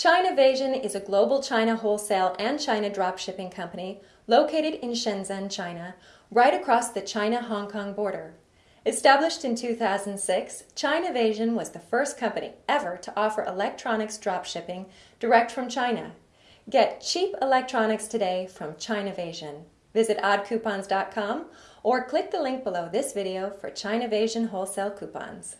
Chinavasion is a global China wholesale and China dropshipping company located in Shenzhen, China, right across the China-Hong Kong border. Established in 2006, Chinavasion was the first company ever to offer electronics dropshipping direct from China. Get cheap electronics today from Chinavasion. Visit oddcoupons.com or click the link below this video for Chinavasion wholesale coupons.